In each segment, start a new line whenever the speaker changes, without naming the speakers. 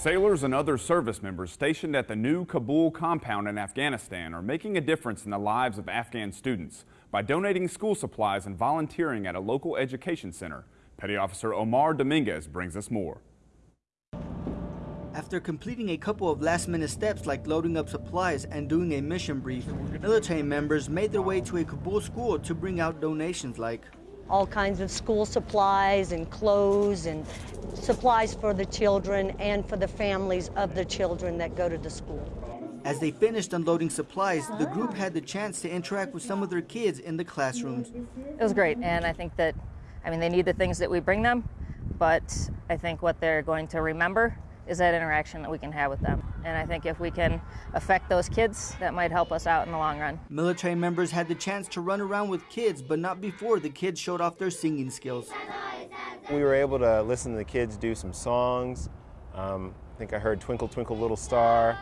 Sailors and other service members stationed at the new Kabul compound in Afghanistan are making a difference in the lives of Afghan students by donating school supplies and volunteering at a local education center. Petty Officer Omar Dominguez brings us more.
After completing a couple of last-minute steps like loading up supplies and doing a mission brief, military members made their way to a Kabul school to bring out donations like
all kinds of school supplies and clothes and supplies for the children and for the families of the children that go to the school.
As they finished unloading supplies, the group had the chance to interact with some of their kids in the classrooms.
It was great, and I think that, I mean, they need the things that we bring them, but I think what they're going to remember is that interaction that we can have with them. And I think if we can affect those kids, that might help us out in the long run.
Military members had the chance to run around with kids, but not before the kids showed off their singing skills.
We were able to listen to the kids do some songs. Um, I think I heard Twinkle Twinkle Little Star.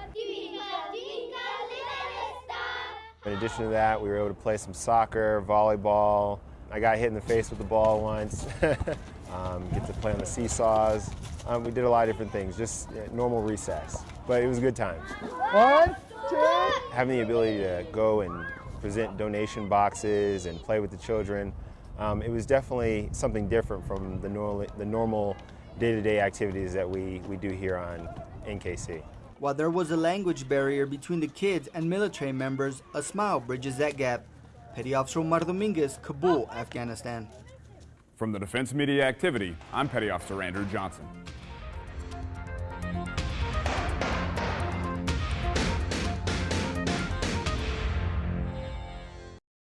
In addition to that, we were able to play some soccer, volleyball. I got hit in the face with the ball once. um, get to play on the seesaws. Um, we did a lot of different things, just uh, normal recess. But it was good times.
One, two.
Having the ability to go and present donation boxes and play with the children, um, it was definitely something different from the, normal, the normal day-to-day activities that we, we do here on NKC.
While there was a language barrier between the kids and military members, a smile bridges that gap. Petty Officer Omar Dominguez, Kabul, Afghanistan.
From the Defense Media Activity, I'm Petty Officer Andrew Johnson.